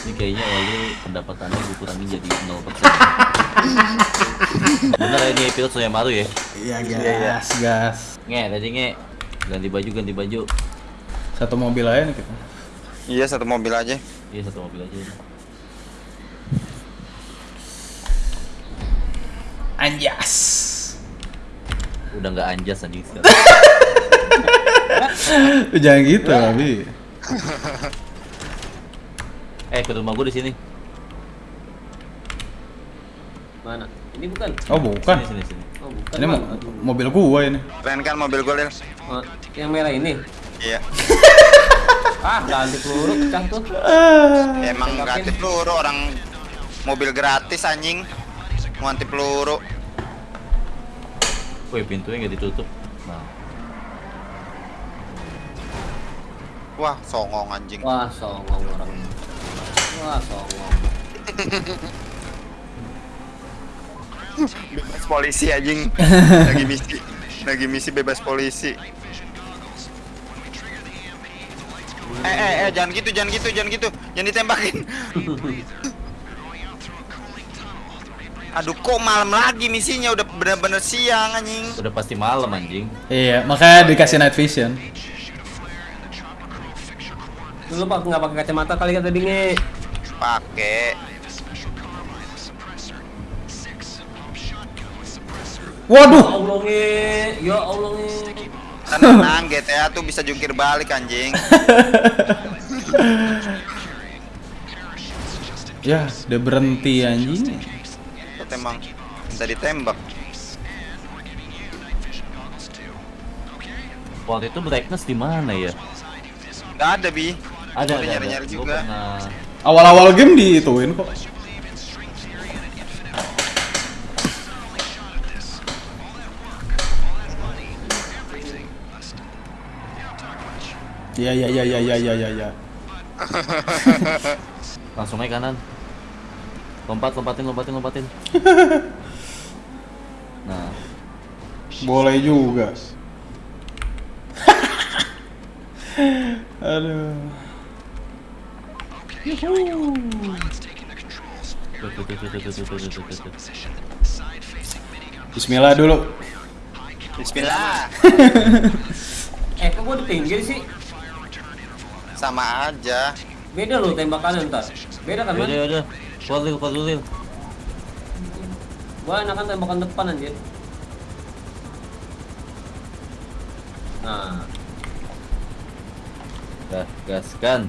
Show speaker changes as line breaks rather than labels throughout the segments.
Ini kayaknya Oli pendapatannya gue kurangin jadi 0% Bener ya, ini episode yang baru ya?
Iya gas, gas.
Nge, tadi nge Ganti baju, ganti baju
Satu mobil aja nih kita.
Iya satu mobil aja.
Iya satu mobil aja
Anjas.
Udah nggak anjas anjing sekarang
Jangan gitu, Abi.
Eh, ke rumah gue di sini
Mana? Ini bukan.
Oh, bukan.
Sini, sini, sini
Oh, bukan.
Ini mo- mobil gua ini.
Keren kan mobil gue, Lil?
Oh, yang merah ini.
Iya.
Ah, ganti peluru pecah tuh.
Emang
Tembakin.
gratis peluru orang mobil gratis anjing. Mau anti peluru.
Wih, pintunya nggak ditutup Nah,
Wah, songong anjing.
Wah, songong orang. Wah.
Bebas polisi anjing. Lagi misi. Lagi misi bebas polisi. Eh, eh, eh, jangan gitu, jangan gitu, jangan gitu. Jangan ditembakin. Aduh, kok malam lagi misinya udah bener-bener siang anjing.
udah pasti malam anjing
Iya, makanya dikasih night vision.
Lu pak nggak pakai kacamata kali kan tadi
Pakai.
Ya
Waduh.
Allah. Ya Allah nge.
Tenang, GTA tuh bisa jungkir balik anjing.
Ya, dia berhenti anjing.
Emang minta ditembak.
Waktu itu brightness di mana ya?
Gak ada, Bi.
Ada, ada,
nyari-nyari
ada. Gua
juga.
pernah
Awal-awal game diituin kok. Ya ya ya ya ya ya ya ya.
langsung naik kanan lompat lompatin lompatin lompatin nah
Boleh juga. Aduh. Bismillah dulu.
Bismillah.
Eh, kok gua di pinggir sih?
Sama aja.
Beda loh tembakannya ntar. Beda kan.
Keluar dulu, keluar dulu.
Gua enakan tembakan depan anjir. Nah,
Gas, gaskan.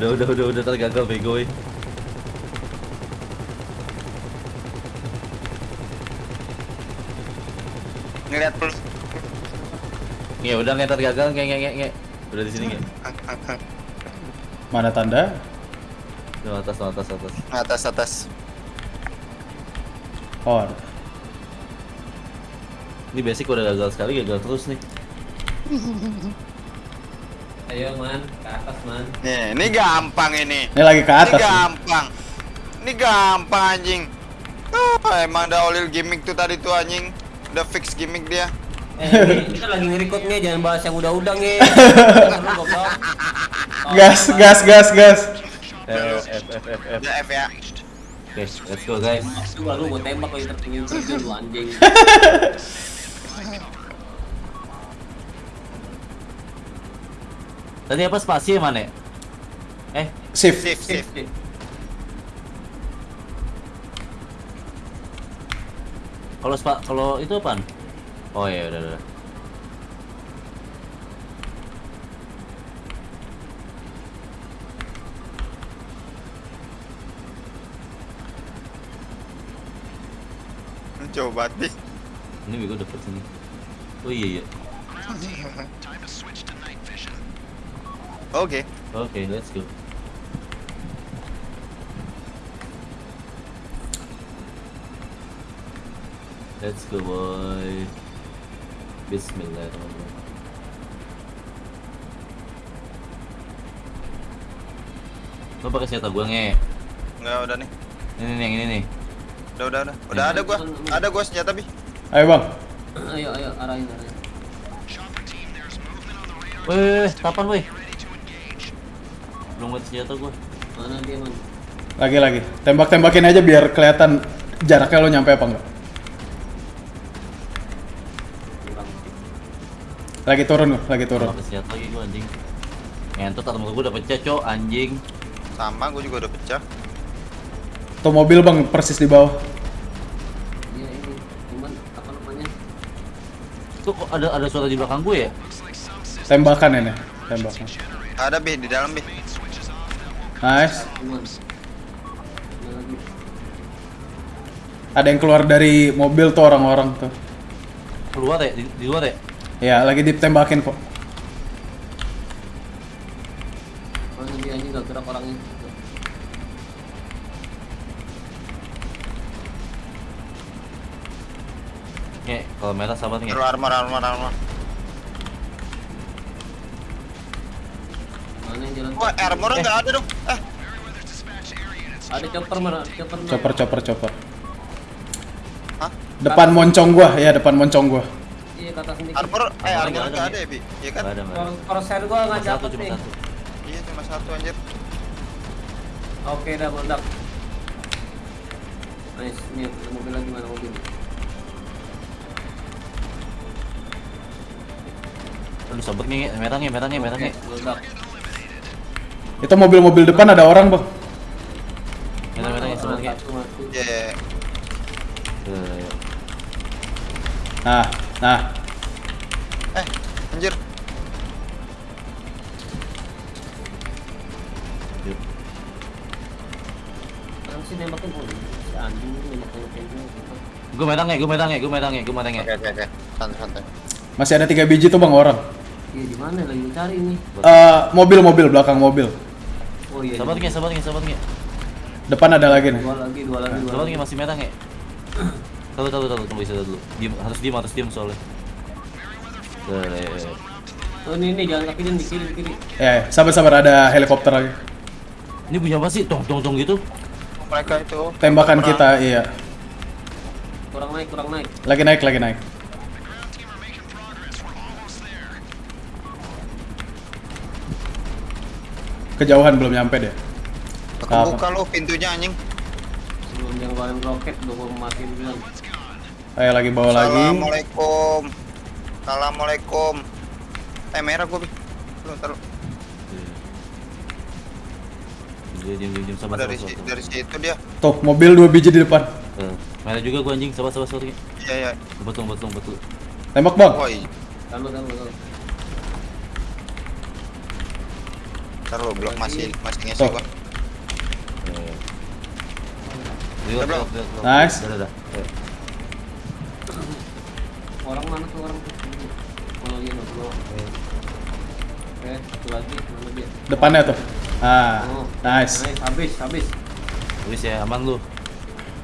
Udah, udah, udah, udah tergagal bego eh.
Ngeliat plus.
Nge, udah nge tergagal, nge, nge, nge, nge. Udah di sini nge.
Mana tanda?
Tuh, atas, atas, atas.
Atas atas.
Oh, ada.
Ini basic udah gagal sekali, gagal terus nih.
Ayo man, ke atas man.
Nih, ini gampang ini.
Ini lagi ke
Ini
atas. nih.
gampang. Ini gampang anjing. Ah, emang ada olil gimmick tuh tadi tuh anjing. Udah fix gimmick dia.
Eh, kita lagi nge-record nge, jangan bahas yang udah-udah. Oh,
Gas, gas, gas, gas.
Eh, F, F, F, F.
F ya.
Oke, let's go guys.
Lu baru gua tembak kalau tertinggi terjun lu anjing.
Tadi apa spasi ya mana? Ya? Eh,
shift.
Shift, shift.
Kalau spa kalau itu apa? Oh ya udah udah.
Coba nih.
Ini gue dapet sini. Oh iya iya.
Oke.
Oke, let's go. Let's go boy. Bismillahirrahmanirrahim. Lo pakai senjata gua nge.
Enggak udah nih.
Ini nih yang ini nih.
Udah udah udah. Udah ada gua. Ada gua senjata bi.
Ayo bang.
Ayo ayo arahin arahin.
Woi, kapan woi? Belum senjata gua.
Mana dia man?
Lagi lagi. Tembak-tembakin aja biar kelihatan jaraknya lo nyampe apa enggak. Lagi turun lo, lagi turun.
Pakai senjata lagi gua anjing. Ngentot atau gua udah pecah, cok, anjing.
Sama gua juga udah pecah.
Tuh mobil bang persis di bawah.
Iya ini. Cuman apa namanya?
Tuh kok ada ada suara di belakang gue ya?
Tembakan ini, tembakan.
Ada bi di dalam bi.
Nice.
Ada lagi.
Ada yang keluar dari mobil tuh orang-orang tuh.
Keluar ya? Di, di luar ya?
Ya lagi ditembakin kok.
Mana dia ini gak gerak orangnya.
Nge, kalau merah sabar nge.
Taruh armor armor armor.
Jalan?
Wah, armor enggak ada dong. Eh,
Ada chopper mana? Chopper. mana?
Chopper, chopper, chopper.
Hah?
Depan moncong gua, ya depan moncong gua.
Iya kata sendiri.
armor eh
Armor
armor
nggak ada
enggak
nih.
ada ya bi. Iya kan?
Ada, ada.
Crosshair gua
Cuma
nggak
satu,
dapet
cuma
nih.
satu.
Iya cuma satu anjir.
Oke dah meledak. Nice, ini ada mobil lagi mana mobil?
Aduh sabar nge, merah nge, merah nge, merah.
Oke, meledak.
Itu mobil-mobil depan ada orang bang. Nah, nah.
Eh, anjir.
yuk.
Sih nembakin si anjing ini nembak-nembakin gua.
Gue merah nge, gue merah nge, gue gue merah nge.
Oke oke oke. Santai santai.
Masih ada tiga biji tuh bang orang.
Iya di mana lagi cari ini?
Eh mobil-mobil belakang mobil.
Oh iya.
Sabar
di-
nge, sabar nge, sabar nge.
Depan ada lagi nih.
Dua lagi, dua lagi, dua
Sabar
lagi.
nge, masih merah nge. Tahu tahu tahu tunggu bisa dulu. Diam, harus diam, harus diam soalnya. Eh,
Oh ini ini jalan kaki dia di kiri di kiri.
Ya, ya. sabar-sabar ada helikopter lagi.
Ini punya apa sih? Tong tong tong gitu.
Mereka itu
Tembakan kita, iya.
Kurang naik, kurang naik.
Lagi naik, lagi naik. Kejauhan belum nyampe deh.
kebuka lu pintunya anjing.
Sebelum dia ngeluarin roket udah gua matiin bilang.
Ayo lagi bawa lagi.
Assalamualaikum. Assalamualaikum. Eh merah gua. Lu taruh
sabar sabar
dari
sabar.
si,
sabar.
dari situ dia.
Tuh, mobil dua biji di depan.
Eh, merah juga gua anjing, sabar sabar sabar.
Iya iya.
Betul betul betul.
Tembak bang.
Woi,
Taruh, taruh, taruh.
taruh blok masih masih ngisi
Tuh.
gua.
Eh. Lihat, lihat.
Nice.
Udah, udah, udah. Eh,
Orang mana tuh orang tuh? Oh iya, no, no. Oke, satu lagi, mana dia?
Depannya tuh. Ah,
Oh,
nice.
Nice, habis, habis.
Tulis ya, aman lu.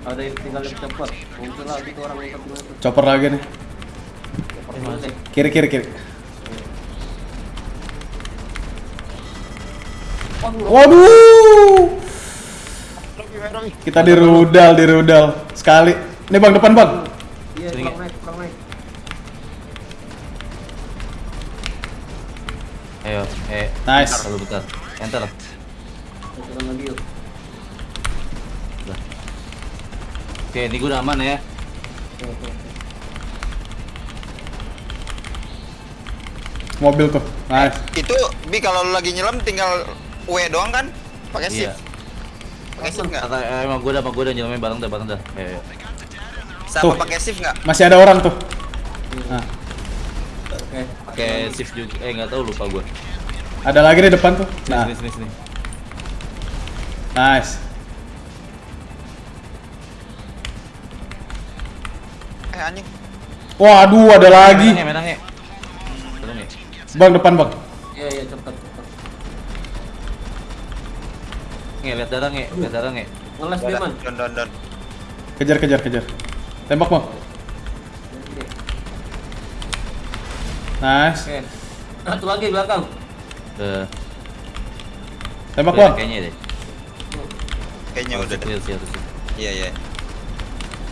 Ada yang tinggal lebih cepat. Muncul lagi tuh orang yang?
Chopper lagi nih.
Deh.
Kiri, kiri, kiri.
Waduh.
Kita di rudal, di rudal. Sekali. Ini bang, depan bang.
Iya,
Sini,
kurang naik, kurang naik.
Ayo, eh.
Nice.
Bentar, bentar. Enter.
Kita turun lagi yuk.
Udah. Oke, ini gua udah aman ya.
Oke, oke, oke.
Mobil tuh. Nice.
Itu bi kalau lu lagi nyelam tinggal W doang kan? Pakai
Iya.
shift. Pakai shift enggak?
Kata eh, emang gua udah, emang gua udah nyelamnya bareng dah, bareng dah. Ayo, ayo.
Sama
Tuh.
pakai shift enggak?
Masih ada orang tuh. Nah,
Oke.
Pakai shift juga. Eh, nggak tahu lupa gua.
ada lagi di depan tuh. Nah,
Sini, sini, sini.
nice.
Eh anjing.
Waduh, ada lagi.
Medangnya, medangnya. Tolong ya.
Bang depan bang.
Nge, lihat darah nge, lihat darah nge.
Ngeles dia man.
Don don don.
Kejar kejar kejar. Tembak bang.
Oke.
Nice.
Oke. Satu lagi belakang.
Ke
Tembak bang.
kayaknya deh.
Kayaknya udah
clear sih harusnya.
Iya iya.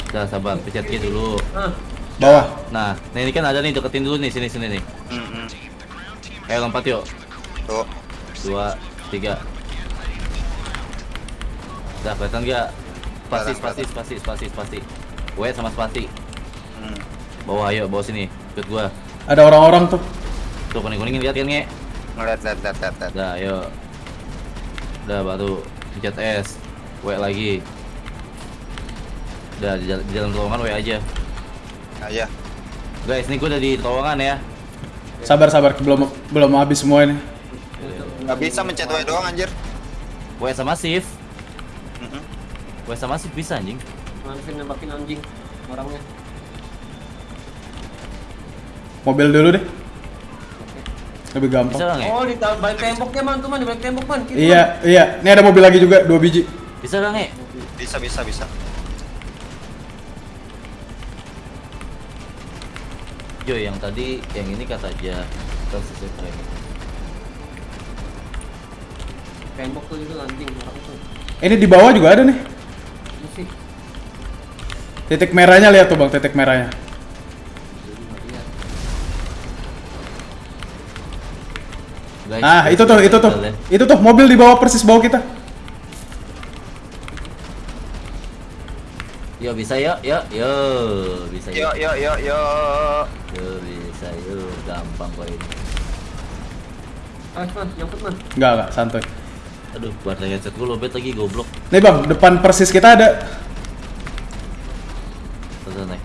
Udah sabar, pencet Q dulu.
Ah.
Bawah.
Nah, nah ini kan ada nih deketin dulu nih sini sini nih.
Hmm, hmm.
Ayo lompat yuk.
Tuh.
Dua, tiga. Udah kelihatan nggak? Spasi, spasi, spasi, spasi, spasi. W sama spasi.
Hmm.
Bawah ayo, bawah sini. Ikut gua.
Ada orang-orang tuh.
Tuh kuning kuning lihat kan nge.
Ngeliat liat liat liat. liat.
Udah, ayo. Udah baru pencet S. W lagi. Udah di, di dalam terowongan W aja.
Aja.
Guys, ini gua udah di terowongan ya.
Sabar sabar belum belum habis semua ini.
Gak bisa mencet W doang anjir.
W sama shift. W sama shift bisa anjing.
Manfin nembakin anjing orangnya.
Mobil dulu deh. Lebih gampang.
Bisa?
Oh di balik temboknya man tuh man di balik tembok man. Kiri,
Iya iya. Ini ada mobil lagi juga dua biji.
Bisa nggak nge?
Bisa bisa bisa.
Yo, yang tadi, yang ini kata aja frame.
Man. Tembok tuh itu anjing orang tuh.
Ini di bawah juga ada nih. Titik merahnya lihat tuh bang, titik merahnya. Nah itu tuh, itu tuh, itu tuh mobil di bawah persis bawah kita.
Yo bisa yo, yo, yo bisa yo,
Yo yo yo yo.
yo bisa yo, gampang kok ini.
Nyangkut man.
Enggak enggak, santuy.
Aduh, buat headset gue lobet lagi goblok.
Nih bang, depan persis kita ada.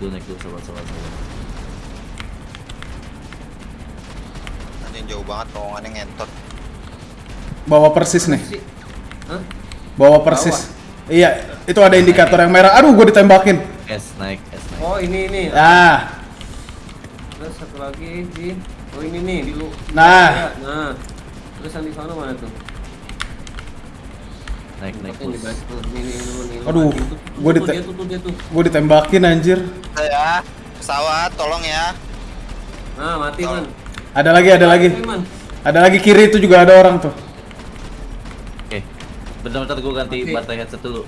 Naik dulu, naik dulu, sabar.
Anjing jauh banget terowongannya ngentot.
Bawah persis nih.
Hah?
Bawah persis. Iya, itu ada indikator yang merah. Aduh, gue ditembakin.
S naik, S naik.
Oh ini ini.
Ah,
Terus satu lagi di Oh ini nih di lu.
Nah.
Nah. Terus yang di sana mana tuh? Nih dulu nih.
Aduh,
tuh,
dite- gue ditembakin anjir.
Ya, pesawat tolong ya.
Nah, mati man.
Ada lagi, ada lagi. Ada lagi kiri itu juga ada orang tuh.
Oke. Bentar-bentar gue ganti baterai headset dulu.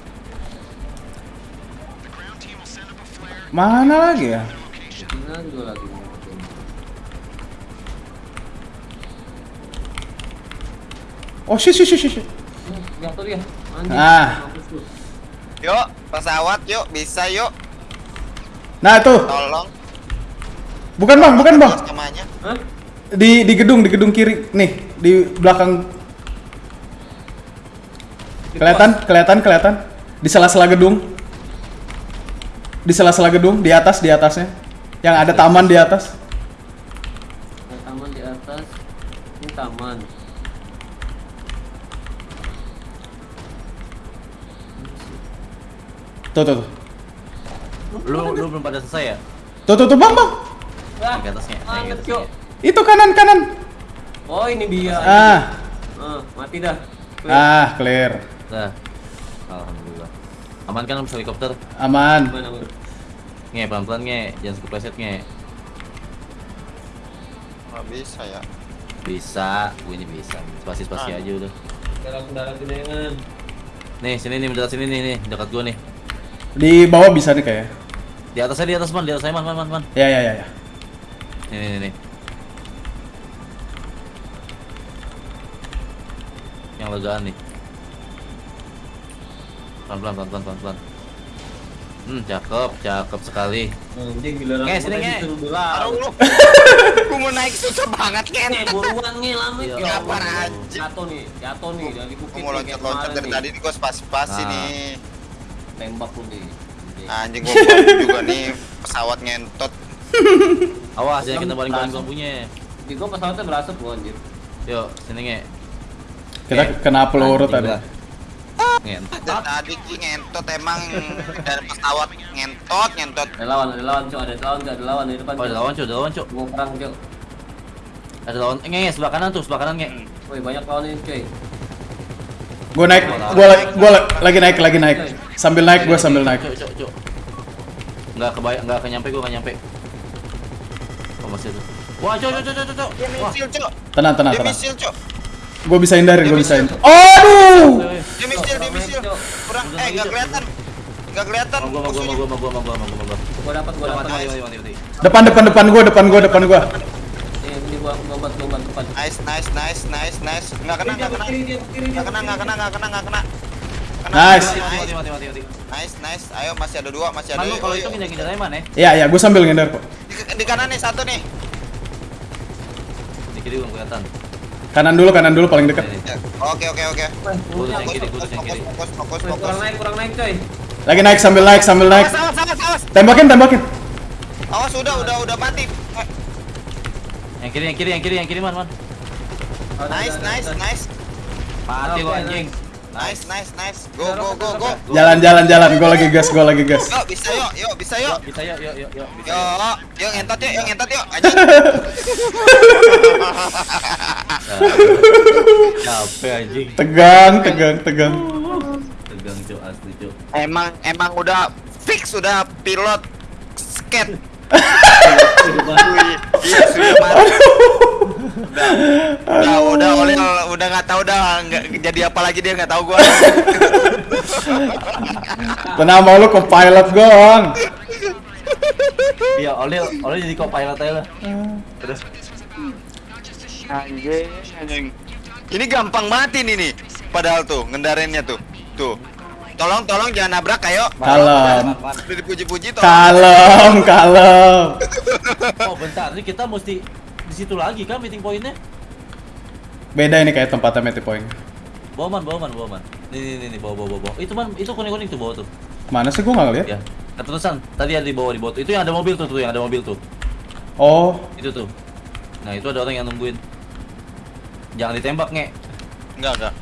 Mana lagi ya?
Juga lagi.
Oh, shit, shit, shit, shit.
Hmm, Jatuh dia.
Ah.
Lu.
Yuk, pesawat yuk, bisa yuk.
Nah, itu.
Tolong.
Bukan bang, bukan bang.
Hah?
Di di gedung, di gedung kiri. Nih, di belakang. Kelihatan, kelihatan, kelihatan. Di sela-sela gedung. Di sela-sela gedung, di atas, di atasnya. Yang ada taman di atas. Tuh, tuh, tuh.
Lu, lu belum pada selesai ya?
Tuh, tuh, tuh, bang, bang.
Ah,
ke atasnya, naik ke atasnya.
Itu kanan, kanan.
Oh, ini dia.
Ah,
Ah, mati dah. Clear.
ah, clear.
Dah. Alhamdulillah. Aman kan bisa helikopter?
Aman.
Nge, pelan-pelan nge, jangan kepleset nge.
Nggak bisa ya.
Bisa, gue ini bisa. Spasi-spasi
Ah.
aja udah.
Dalam-dalam gedengan.
Nih, sini nih, dekat sini nih, nih, dekat gua nih.
Di bawah bisa nih kayaknya.
Di atasnya, di atas man, di atas saya man, man, man, man.
Ya, ya, ya, ya.
Nih, nih, nih, nih. Yang legaan nih. Pelan-pelan, pelan-pelan, pelan-pelan. Hmm, cakep, cakep sekali.
Anjing giliran
Nge,
gua
sini,
tadi
nge.
suruh bilang.
Aduh lu. Gua mau naik susah banget kan.
Nge, buruan nge lamit
Iya.
ya.
Kapan anjing?
Jatuh nih, jatuh nih dari
Gua
bukit.
mau
nih, kayak
loncat-loncat dari
nih.
tadi nih gua spasi-spasi
Nah.
nih.
Tembak lu nih.
Anjing gua juga nih pesawat ngentot.
Awas, jangan kita
langsung.
lampunya.
Di gua pesawatnya berasap gua anjir.
Yuk, sini nge.
Kita
Oke.
kena peluru tadi.
Ngentot.
Tadi Ki ngentot emang dari pesawat ngentot ngentot.
Ada lawan, ada lawan, cok. Ada lawan, ada lawan di depan.
Oh, ada
Cok.
lawan, Cuk. Ada lawan, Cuk.
Gua perang, cok.
Ada lawan. Eh, nge, nge, sebelah kanan tuh, sebelah kanan, nge.
Woi, banyak lawan ini, cuy.
Gue naik, gue gua la- lagi naik, lagi naik. Sambil naik, gue sambil naik.
Nggak kebayang, nggak kenyampe, gua nggak nyampe. Oh, masih ada. Wah, cuk.
Dia
Wah.
misil, Cok.
Tenang, tenang,
Dia
tenang.
misil, Cok.
Gue bisa hindarin, gue bisa hindarin. Aduh!
Dia misil, dia misil. Kurang eh
lagi,
enggak
Cok.
kelihatan. Enggak kelihatan
gua, gua, gua, gua, gua, gua, gua.
Gua dapat, gua
Mati,
dapat.
mati, mati, mati, mati.
Depan, depan, depan gue, depan gue, depan gue.
Ini, ini gua gua bantu, gua bantu depan.
Nice, nice, nice, nice, nice. Enggak kena, enggak kena. Enggak kena, enggak kena, enggak kena, enggak kena. Kena.
Nice.
Mati, mati,
Nice,
mati, mati,
nice, nice. Ayo masih ada dua, masih ada.
Man, lu kalau itu
ayo.
nginjak-nginjak aja, man, ya.
Iya, iya, gue sambil ngindar kok.
Di, di kanan nih satu nih.
Di kiri gua kelihatan.
Kanan dulu, kanan dulu paling dekat.
Ini.
Ya, Oke, oke, oke.
Wah,
Gua
musuhnya.
yang kiri, gua yang
Fokus,
kiri.
fokus, fokus.
kurang naik, kurang naik, coy.
Lagi naik, sambil naik, sambil naik.
Awas, awas, awas, awas.
Tembakin, tembakin.
Awas udah, udah, udah mati.
Yang kiri, yang kiri, yang kiri, yang kiri, man, man.
Oh,
Nice, nice, nice.
Mati gua anjing.
Nice, nice, nice. Go, go, go, go.
Jalan, jalan, jalan. Gue lagi gas, gue lagi gas.
Yuk, bisa yuk, yuk, bisa yuk.
Bisa yuk, yuk, yuk, yuk. Bisa
Yuk,
yuk.
ngentot yuk, yuk ngentot yuk. Anjing.
Capek anjing.
Tegang, tegang, tegang.
Tegang, Cuk, asli, Cuk.
Emang, emang udah fix udah pilot skate. Wih, Iya, sudah mati. Udah, udah, oleh udah nggak tahu dah nggak jadi apa lagi dia nggak tahu gua.
Tenang mau lu ke pilot gue, Bang.
Iya, oleh oleh jadi co-pilot aja lah. Terus
Anjing, anjing. Ini gampang mati nih nih. Padahal tuh ngendarinnya tuh. Tuh. Tolong, tolong jangan nabrak ayo.
Kalem.
Dipuji-puji tolong.
Kalem, kalem.
Oh, bentar, ini kita mesti di situ lagi kan meeting pointnya?
Beda ini kayak tempatnya meeting point.
Bawa man, bawa man, bawa man. Nih, nih, nih, bawa, bawa, bawa. Itu man, itu kuning-kuning tuh bawa tuh.
Mana sih gue nggak ngeliat?
Ya, keterusan. Tadi ada di bawah, di bawah. Itu yang ada mobil tuh, tuh yang ada mobil tuh.
Oh,
Itu tuh. Nah, itu ada orang yang nungguin. Jangan ditembak, nge.
Enggak, enggak.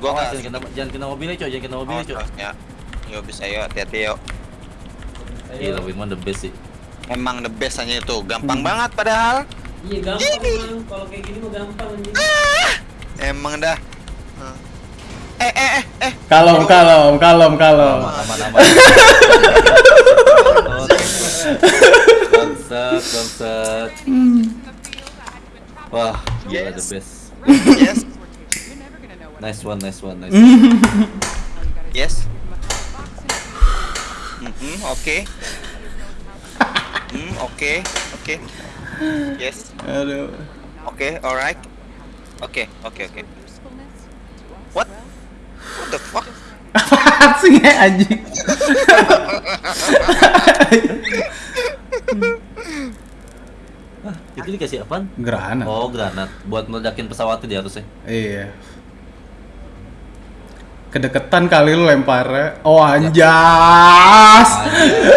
Gua enggak.
jangan kena, jangan kena mobilnya, coy. Jangan kena mobilnya, coy.
Ya. Yuk bisa yuk, hati-hati yuk.
Gila, Winman the best sih.
Emang the best hanya itu, gampang banget padahal.
Iya, gampang, Bang. Kalau kayak gini mah gampang anjing.
Emang dah. Eh eh eh eh.
Aman, aman, aman. Bangsat, bangsat. Wah, gila the
Yes.
best.
Yes.
Nice one, nice one, nice.
Yes. Mhm, oke. Hmm, oke. Oke. Yes.
Aduh.
Oke, alright. Oke, oke, oke. What? What the fuck?
Apaan sih ya anjing?
Itu dikasih apaan?
Gerhana.
Oh, granat. Buat meledakin pesawatnya dia harusnya.
Iya. Kedeketan kali lu lemparnya. Oh anjas.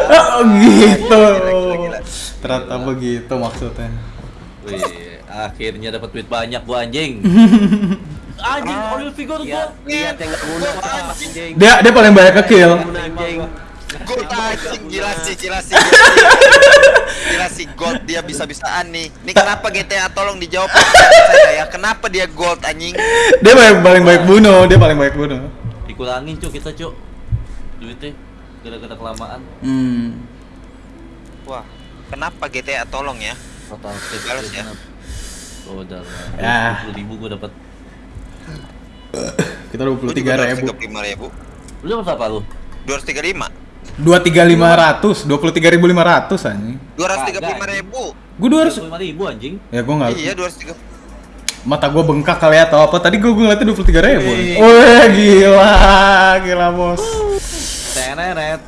Oh, gitu. Ternyata begitu maksudnya.
Wih, akhirnya dapat duit banyak gua anjing. anjing, oil figure gua.
Lihat yang guna,
anjing.
anjing.
Dia dia paling banyak ke kill.
Gold anjing gila sih, gila sih. Gila sih, gold dia bisa-bisaan nih. Ini kenapa GTA tolong dijawab saya ya? Kenapa dia gold anjing?
Dia paling paling baik bunuh, dia paling baik bunuh.
Dikurangin, Cuk, kita, Cuk. Duitnya gara-gara kelamaan.
Hmm.
Wah, kenapa GTA tolong ya?
Total
Balas ya.
Oh, udah.
Ya.
20 ribu gua dapat.
Kita 23 ribu.
lima ribu.
Lu dapat berapa lu?
Dua ratus tiga lima.
Dua tiga lima ratus, dua puluh tiga ribu lima ratus anjing.
Dua ratus tiga puluh lima ribu.
Gue dua ratus.
25 ribu anjing.
Ya gue nggak.
Iya, dua ratus tiga.
Mata gue bengkak kali ya atau apa? Tadi gue ngeliatnya dua puluh tiga ribu. Wih gila, gila bos.
Teneret.